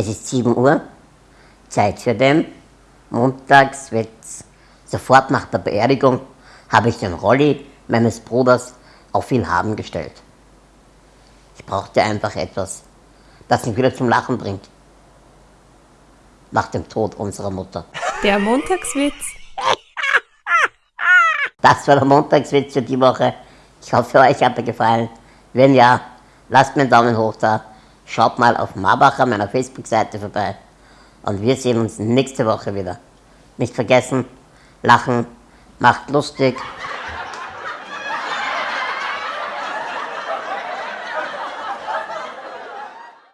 Es ist 7 Uhr, Zeit für den Montagswitz. Sofort nach der Beerdigung habe ich den Rolli meines Bruders auf ihn haben gestellt. Ich brauchte einfach etwas, das mich wieder zum Lachen bringt. Nach dem Tod unserer Mutter. Der Montagswitz. Das war der Montagswitz für die Woche. Ich hoffe, euch hat er gefallen. Wenn ja, lasst mir einen Daumen hoch da. Schaut mal auf Marbacher, meiner Facebook-Seite vorbei. Und wir sehen uns nächste Woche wieder. Nicht vergessen, lachen, macht lustig